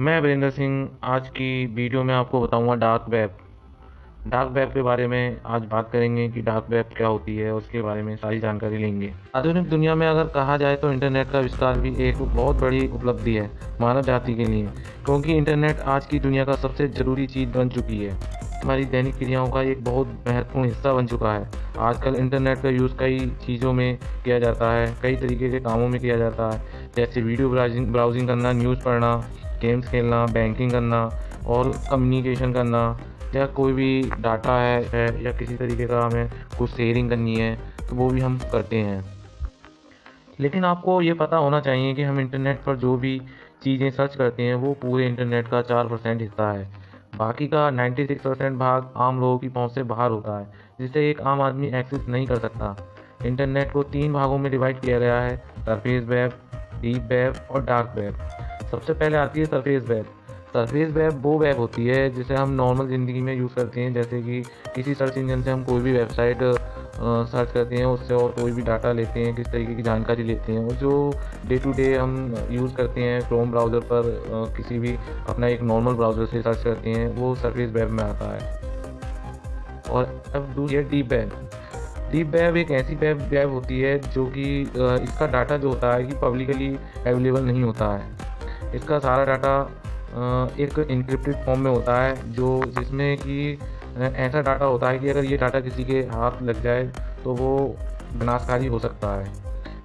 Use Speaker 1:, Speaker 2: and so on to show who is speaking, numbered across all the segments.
Speaker 1: मैं वीरेंद्र सिंह, आज की वीडियो में आपको बताऊँगा डार्क वेब डार्क वेब के बारे में आज बात करेंगे कि डार्क वेब क्या होती है, उसके बारे में सारी जानकारी लेंगे। आधुनिक दुनिया में अगर कहा जाए तो इंटरनेट का विस्तार भी एक बहुत बड़ी उपलब्धि है मानव जाति के लिए, क्योंकि इंटरनेट आज की दुनिया का सबसे ज़रूरी चीज़ बन चुकी है। हमारी दैनिक क्रियाओं का एक बहुत महत्वपूर्ण हिस्सा बन चुका है। आजकल इंटरनेट का यूज़ कई चीज़ों में किया जाता है, कई तरीके के कामों में किया जाता है, जैसे वीडियो ब्राउजिंग ब्राउजिंग करना न्यूज़ पढ़ना गेम्स खेलना बैंकिंग करना और कम्युनिकेशन करना या कोई भी डाटा है, है या किसी तरीके का हमें कुछ शेयरिंग करनी है तो वो भी हम करते हैं। लेकिन आपको ये पता होना चाहिए कि हम इंटरनेट पर जो भी चीज़ें सर्च करते हैं वो पूरे इंटरनेट का चार परसेंट हिस्सा है। बाकी का 96 परसेंट भाग आम लोगों की पहुँच से बाहर होता है जिसे एक आम आदमी एक्सेस नहीं कर सकता। इंटरनेट को तीन भागों में डिवाइड किया गया है सरफेस वेब डीप वेब और डार्क वेब सबसे पहले आती है सरफेस वेब सरफेस वेब वो वेब होती है जिसे हम नॉर्मल ज़िंदगी में यूज़ करते हैं, जैसे कि किसी सर्च इंजन से हम कोई भी वेबसाइट सर्च करते हैं, उससे और कोई भी डाटा लेते हैं, किस तरीके की जानकारी लेते हैं, और जो डे टू डे हम यूज़ करते हैं क्रोम ब्राउज़र पर किसी भी अपना एक नॉर्मल ब्राउज़र से सर्च करते हैं, वो सरफेस वेब में आता है. और अब दूसरी है डीप वेब डीप वेब एक ऐसी वेब वेब होती है जो कि इसका डाटा जो होता है कि पब्लिकली अवेलेबल नहीं होता है. इसका सारा डाटा एक इंक्रिप्टेड फॉर्म में होता है, जो जिसमें कि ऐसा डाटा होता है कि अगर ये डाटा किसी के हाथ लग जाए तो वो विनाशकारी हो सकता है।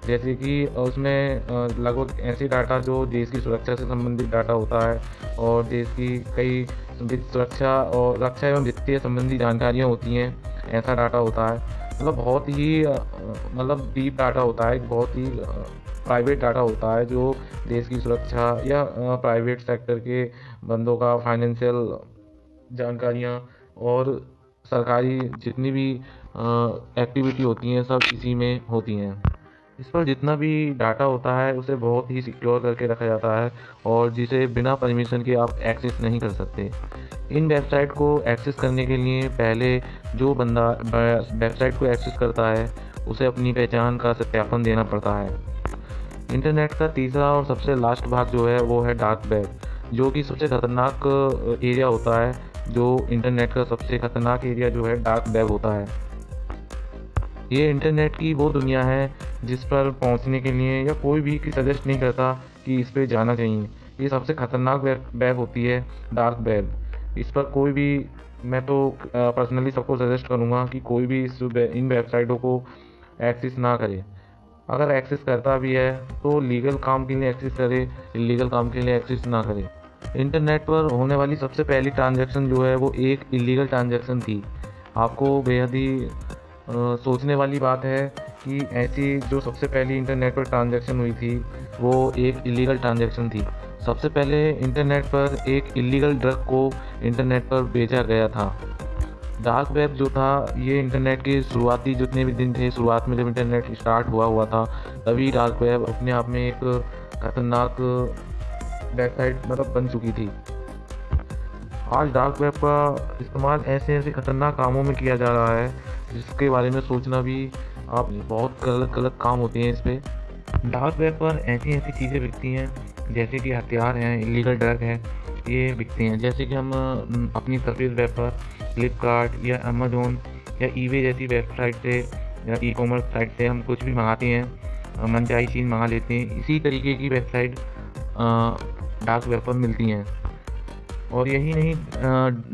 Speaker 1: जैसे कि उसमें लगभग ऐसे डाटा जो देश की सुरक्षा से संबंधित डाटा होता है, और देश की कई सुरक्षा और रक्षा एवं वित्तीय संबंधी जानकारियाँ होती हैं, ऐसा डाटा होता है। मतलब बहुत ही मतलब डीप डाटा होता है, बहुत ही प्राइवेट डाटा होता है जो देश की सुरक्षा या प्राइवेट सेक्टर के बंदों का फाइनेंशियल जानकारियाँ और सरकारी जितनी भी एक्टिविटी होती हैं, सब इसी में होती हैं। इस पर जितना भी डाटा होता है, उसे बहुत ही सिक्योर करके रखा जाता है और जिसे बिना परमिशन के आप एक्सेस नहीं कर सकते। इन वेबसाइट को एक्सेस करने के लिए पहले जो बंदा वेबसाइट को एक्सेस करता है, उसे अपनी पहचान का सत्यापन देना पड़ता है। इंटरनेट का तीसरा और सबसे लास्ट भाग जो है, वो है डार्क वेब जो कि सबसे ख़तरनाक एरिया होता है, जो इंटरनेट का सबसे ख़तरनाक एरिया जो है डार्क वेब होता है। ये इंटरनेट की वो दुनिया है, जिस पर पहुँचने के लिए या कोई भी सजेस्ट नहीं करता कि इस पर जाना चाहिए। ये सबसे ख़तरनाक वेब होती है डार्क वेब इस पर कोई भी, मैं तो पर्सनली सबको सजेस्ट करूँगा कि कोई भी इस इन वेबसाइटों को एक्सेस ना करे। अगर एक्सेस करता भी है तो लीगल काम के लिए एक्सेस करे इलीगल काम के लिए एक्सेस ना करे। इंटरनेट पर होने वाली सबसे पहली ट्रांजैक्शन जो है, वो एक इलीगल ट्रांजैक्शन थी। आपको बेहद ही सोचने वाली बात है कि ऐसी जो सबसे पहली इंटरनेट पर ट्रांजैक्शन हुई थी, वो एक इलीगल ट्रांजैक्शन थी। सबसे पहले इंटरनेट पर एक इलीगल ड्रग को इंटरनेट पर बेचा गया था। डार्क वेब जो था, ये इंटरनेट के शुरुआती जितने भी दिन थे, शुरुआत में जब इंटरनेट स्टार्ट हुआ हुआ था, तभी डार्क वेब अपने आप में एक खतरनाक वेबसाइट मतलब बन चुकी थी। आज डार्क वेब का इस्तेमाल ऐसे ऐसे खतरनाक कामों में किया जा रहा है, जिसके बारे में सोचना भी आप बहुत गलत गलत काम होते हैं इस पर डार्क वेब पर ऐसी ऐसी चीज़ें बिकती हैं, जैसे कि हथियार हैं इलीगल ड्रग है ये बिकते हैं। जैसे कि हम अपनी सर्विस वेब पर फ्लिपकार्ट या अमेजोन या ईवे जैसी वेबसाइट से या ई कॉमर्स साइट से हम कुछ भी मंगाते हैं मनचाही चीज़ मंगा लेते हैं, इसी तरीके की वेबसाइट डार्क वेब पर मिलती हैं। और यही नहीं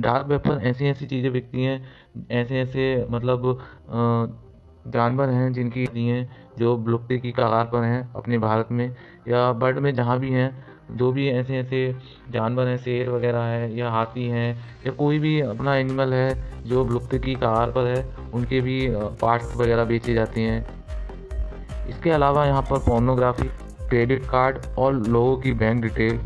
Speaker 1: डार्क वेब पर ऐसी ऐसी चीज़ें बिकती हैं ऐसे ऐसे मतलब जानवर हैं जिनकी हैं, जो विलुप्ति की कगार पर हैं अपने भारत में या बर्ड में जहाँ भी हैं जो भी ऐसे ऐसे जानवर हैं शेर वगैरह है या हाथी हैं या कोई भी अपना एनिमल है जो विलुप्त की कगार पर है उनके भी पार्ट्स वगैरह बेचे जाते हैं। इसके अलावा यहाँ पर पोर्नोग्राफी क्रेडिट कार्ड और लोगों की बैंक डिटेल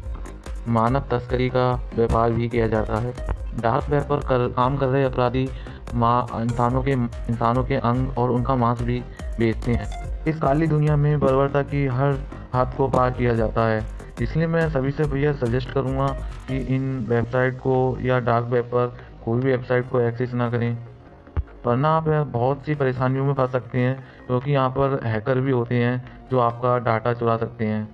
Speaker 1: मानव तस्करी का व्यापार भी किया जाता है। डार्क वेब पर कर, काम कर रहे अपराधी माँ इंसानों के इंसानों के अंग और उनका मांस भी बेचते हैं। इस काली दुनिया में बर्बरता की हर हाथ को पार किया जाता है। इसलिए मैं सभी से भैया सजेस्ट करूँगा कि इन वेबसाइट को या डार्क वेब पर कोई भी वेबसाइट को एक्सेस ना करें। वरना आप बहुत सी परेशानियों में फंस सकते हैं, क्योंकि यहाँ पर हैकर भी होते हैं जो आपका डाटा चुरा सकते हैं।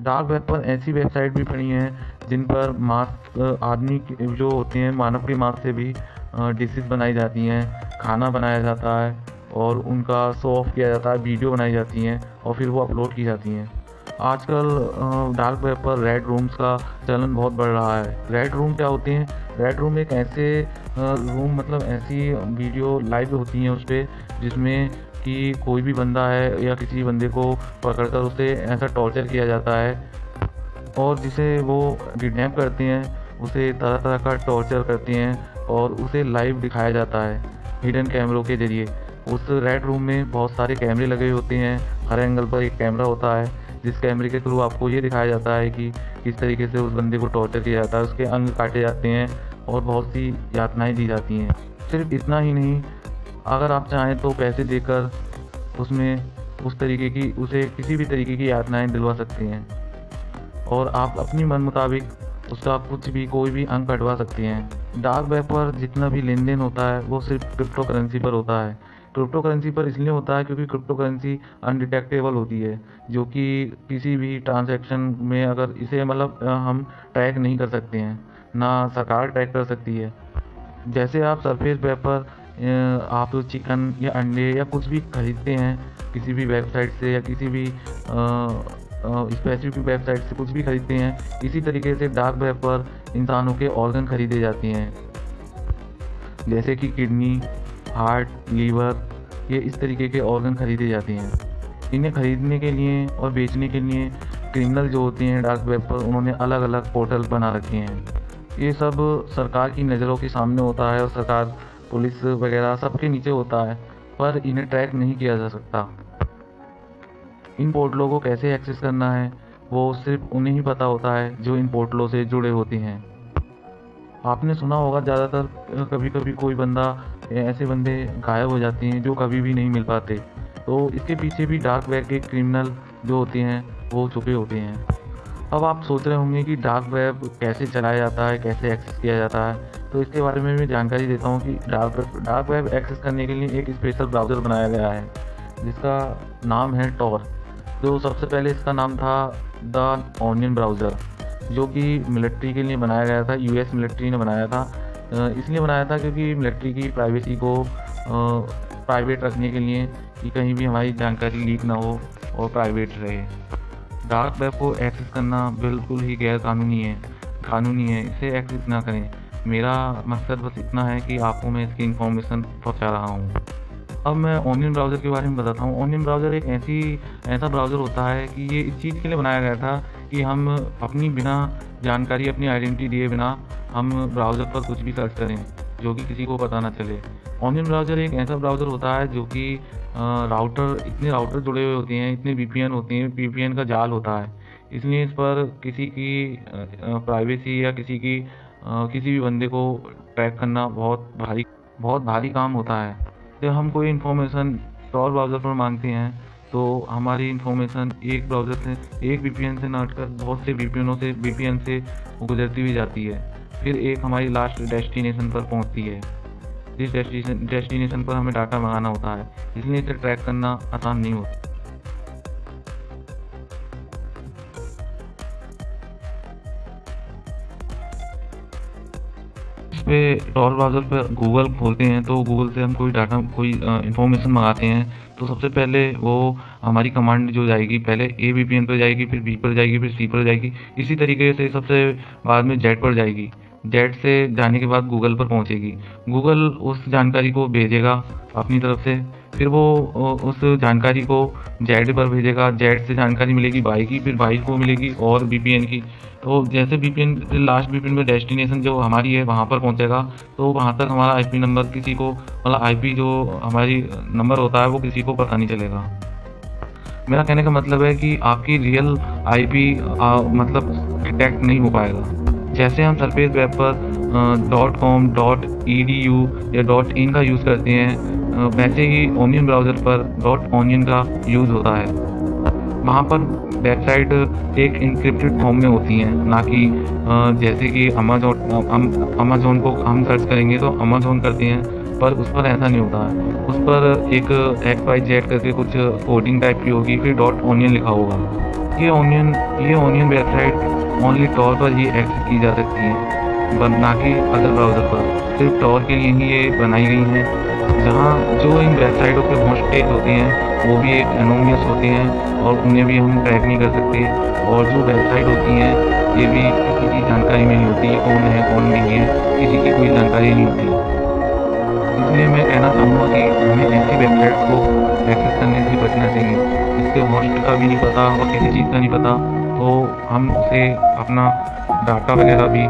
Speaker 1: डार्क वेब पर ऐसी वेबसाइट भी पड़ी हैं जिन पर मांस आदमी जो होते हैं मानव के मांस से भी डिशेज बनाई जाती हैं, खाना बनाया जाता है और उनका शो ऑफ़ किया जाता है वीडियो बनाई जाती हैं और फिर वो अपलोड की जाती हैं। आजकल डार्क वेब पर रेड रूम्स का चलन बहुत बढ़ रहा है। रेड रूम क्या होते हैं? रेड रूम एक ऐसे रूम मतलब ऐसी वीडियो लाइव होती हैं उस पर जिसमें कि कोई भी बंदा है या किसी बंदे को पकड़कर उसे ऐसा टॉर्चर किया जाता है और जिसे वो किडनैप करते हैं, उसे तरह तरह का टॉर्चर करते हैं और उसे लाइव दिखाया जाता है हिडन कैमरों के ज़रिए। उस रेड रूम में बहुत सारे कैमरे लगे होते हैं, हर एंगल पर एक कैमरा होता है। जिस कैमरे के थ्रू आपको ये दिखाया जाता है कि किस तरीके से उस बंदे को टॉर्चर किया जाता है, उसके अंग काटे जाते हैं और बहुत सी यातनाएँ दी जाती हैं। सिर्फ़ इतना ही नहीं, अगर आप चाहें तो पैसे देकर उसमें उस तरीके की, उसे किसी भी तरीके की यातनाएँ दिलवा सकते हैं। और आप अपनी मन मुताबिक उसका कुछ भी, कोई भी अंग कटवा सकते हैं। डार्क वेब पर जितना भी लेन देन होता है, वो सिर्फ़ क्रिप्टो करेंसी पर होता है। क्रिप्टो करेंसी पर इसलिए होता है क्योंकि क्रिप्टो करेंसी अनडिटेक्टेबल होती है, जो कि किसी भी ट्रांजैक्शन में अगर इसे मतलब हम ट्रैक नहीं कर सकते हैं, ना सरकार ट्रैक कर सकती है। जैसे आप सरफेस वेब पर आप चिकन या अंडे या कुछ भी खरीदते हैं, किसी भी वेबसाइट से या किसी भी स्पेसिफिक वेबसाइट से कुछ भी खरीदते हैं, इसी तरीके से डार्क वेब पर इंसानों के ऑर्गन खरीदे जाते हैं। जैसे कि किडनी हार्ट, लीवर, ये इस तरीके के ऑर्गन खरीदे जाते हैं। इन्हें खरीदने के लिए और बेचने के लिए क्रिमिनल जो होते हैं डार्क वेब पर उन्होंने अलग अलग पोर्टल बना रखे हैं। ये सब सरकार की नज़रों के सामने होता है और सरकार, पुलिस वगैरह सबके नीचे होता है, पर इन्हें ट्रैक नहीं किया जा सकता। इन पोर्टलों को कैसे एक्सेस करना है, वो सिर्फ़ उन्हें ही पता होता है जो इन पोर्टलों से जुड़े होते हैं। आपने सुना होगा, ज़्यादातर कभी कभी कोई बंदा ऐसे बंदे गायब हो जाते हैं जो कभी भी नहीं मिल पाते। तो इसके पीछे भी डार्क वेब के क्रिमिनल जो होते हैं, वो छुपे होते हैं। अब आप सोच रहे होंगे कि डार्क वेब कैसे चलाया जाता है, कैसे एक्सेस किया जाता है? तो इसके बारे में मैं जानकारी देता हूँ कि dark web dark web access करने के लिए एक स्पेशल ब्राउज़र बनाया गया है, जिसका नाम है टॉर जो सबसे पहले इसका नाम था द ऑनियन ब्राउज़र जो कि मिलिट्री के लिए बनाया गया था यूएस मिलिट्री ने बनाया था। इसलिए बनाया था क्योंकि मिलिट्री की प्राइवेसी को प्राइवेट रखने के लिए कि कहीं भी हमारी जानकारी लीक ना हो और प्राइवेट रहे। डार्क वेब को एक्सेस करना बिल्कुल ही गैर कानूनी है कानूनी है, इसे एक्सेस ना करें। मेरा मकसद बस इतना है कि आपको मैं इसकी इन्फॉर्मेशन पहुँचा रहा हूँ। अब मैं ऑनियन ब्राउज़र के बारे में बताता हूँ। ऑनियन ब्राउज़र एक ऐसी, ऐसा ब्राउज़र होता है कि ये इस चीज़ के लिए बनाया गया था कि हम अपनी बिना जानकारी, अपनी आइडेंटिटी दिए बिना हम ब्राउज़र पर कुछ भी सर्च करें, जो कि किसी को पता ना चले। ऑनियन ब्राउज़र एक ऐसा ब्राउज़र होता है जो कि राउटर इतने राउटर जुड़े हुए होते हैं, इतने वी होते हैं वी का जाल होता है। इसलिए इस पर किसी की प्राइवेसी या किसी की किसी भी बंदे को ट्रैक करना बहुत भारी बहुत भारी काम होता है। जब हम कोई इन्फॉर्मेशन और ब्राउज़र पर मांगते हैं तो हमारी इन्फॉर्मेशन एक ब्राउज़र से, एक वी से ना हटकर बहुत से वी से वी से गुजरती हुई जाती है। फिर एक हमारी लास्ट डेस्टिनेशन पर पहुँचती है। जिस डेस्टिनेशन डेस्टिनेशन पर हमें डाटा मंगाना होता है, इसलिए इसे ट्रैक करना आसान नहीं होता। पे टॉर ब्राउज़र पे गूगल खोलते हैं तो गूगल से हम कोई डाटा, कोई इन्फॉर्मेशन मंगाते हैं तो सबसे पहले वो हमारी कमांड जो जाएगी, पहले ए बी पी एन पर जाएगी, फिर बी पर जाएगी, फिर सी पर जाएगी, इसी तरीके से सबसे बाद में जेड पर जाएगी। जेड से जाने के बाद गूगल पर पहुंचेगी। गूगल उस जानकारी को भेजेगा अपनी तरफ़ से फिर वो उस जानकारी को जेड पर भेजेगा। जेड से जानकारी मिलेगी बाई की, फिर बाई को मिलेगी और बी की। तो जैसे बी वी लास्ट वी में डेस्टिनेशन जो हमारी है, वहाँ पर पहुँचेगा। तो वहाँ तक हमारा आईपी नंबर किसी को मतलब आईपी जो हमारी नंबर होता है, वो किसी को पता नहीं चलेगा। मेरा कहने का मतलब है कि आपकी रियल आईपी मतलब डिटेक्ट नहीं हो पाएगा। जैसे हम सरफेस वेब पर dot com dot E D U या डॉट इन का यूज़ करते हैं वैसे ही ओनियन ब्राउज़र पर डॉट ऑनियन का यूज़ होता है। वहाँ पर वेबसाइट एक इंक्रिप्टेड फॉर्म में होती हैं, ना कि जैसे कि अमेजोन अमेजोन को हम सर्च करेंगे तो अमेजोन करते हैं, पर उस पर ऐसा नहीं होता। है उस पर एक एक्स वाई जेड करके कुछ कोडिंग टाइप की होगी, फिर डॉट ऑनियन लिखा होगा। ये ऑनियन ये ऑनियन वेबसाइट ओनली टॉर पर ही एक्सेस की जा सकती है ना कि अदर ब्राउज़र पर। सिर्फ़ टॉर के लिए ही ये बनाई गई हैं। जहाँ जो इन वेबसाइटों के होस्ट पेज होते हैं, वो भी एक एनोमियस होते हैं और उन्हें भी हम ट्रैक नहीं कर सकते। और जो वेबसाइट होती हैं, ये भी किसी की जानकारी नहीं होती कौन है, कौन नहीं है, किसी की कोई जानकारी नहीं होती। इसलिए मैं कहना चाहूँगा कि हमें ऐसी वेबसाइट को एक्सेस करने से बचना चाहिए। जिसके होस्ट का भी नहीं पता और किसी चीज़ का नहीं पता तो हम उसे अपना डाटा वगैरह भी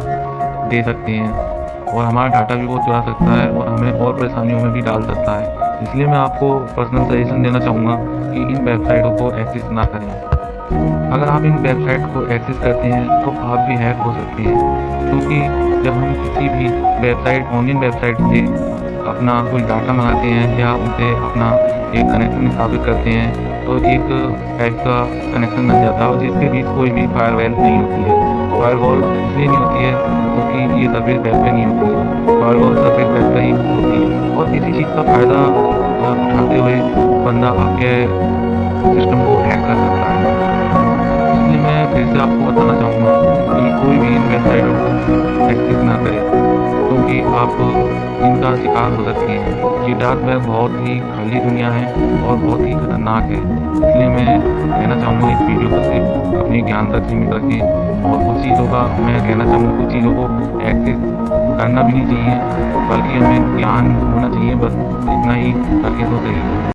Speaker 1: दे सकते हैं। और हमारा डाटा भी वो चुरा सकता है और हमें और परेशानियों में भी डाल सकता है। इसलिए मैं आपको पर्सनल सजेशन देना चाहूँगा कि इन वेबसाइटों को एक्सेस ना करें। अगर आप इन वेबसाइट को एक्सेस करते हैं तो आप भी हैक हो सकते हैं। क्योंकि जब हम किसी भी वेबसाइट ऑनलाइन वेबसाइट से अपना कोई डाटा मंगाते हैं या उनसे अपना एक कनेक्शन स्थापित करते हैं तो एक टाइप का कनेक्शन बन जाता है और जिसके बीच कोई भी फायरवेल नहीं होती है। फायरवॉल इसलिए नहीं होती है क्योंकि तो ये सर्विस वेब पे नहीं होती है। फायरवॉल सर्विस वेब पे ही होती है। और किसी चीज़ का फ़ायदा उठाते हुए बंदा आपके सिस्टम को हैक कर सकता है। इसलिए मैं फिर से आपको बताना चाहूँगा कि कोई भी इन वेबसाइटों को एक्सेस ना करे, क्योंकि आप इनका शिकार हो सकते हैं। ये डार्क वेब बहुत ही खाली दुनिया है और बहुत ही खतरनाक है। इसलिए मैं कहना चाहूँगा इस वीडियो को सिर्फ़ अपने ज्ञान तक सीमित रखें। और कुछ चीज़ों का मैं कहना चाहूँगा कुछ चीज़ों को एक्सेस करना भी नहीं चाहिए, बल्कि हमें ज्ञान होना चाहिए, बस इतना ही करके तो सही